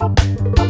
Thank